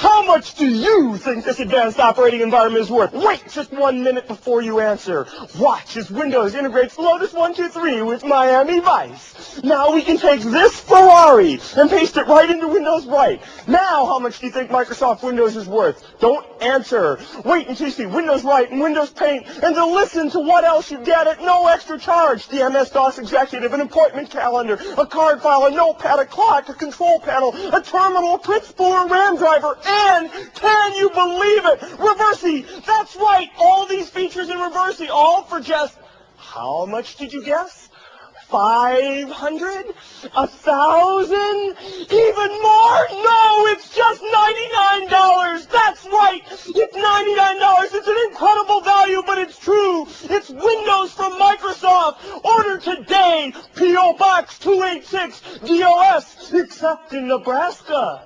How much do you think this advanced operating environment is worth? Wait just one minute before you answer. Watch as Windows integrates Lotus 123 with Miami Vice. Now we can take this Ferrari and paste it right into Windows Write. Now how much do you think Microsoft Windows is worth? Don't answer. Wait until you see Windows Write and Windows Paint and to listen to what else you get at no extra charge. The MS-DOS Executive, an appointment calendar, a card file, a notepad, a clock, a control panel, a terminal, a print spooler, RAM driver, and can you believe it? Reversi, that's right, all these features in Reversi, all for just, how much did you guess? Five hundred? A thousand? Even more? No, it's just ninety-nine dollars. That's right. It's ninety-nine dollars. It's an incredible value, but it's true. It's Windows from Microsoft. Order today. P.O. Box 286 DOS, except in Nebraska.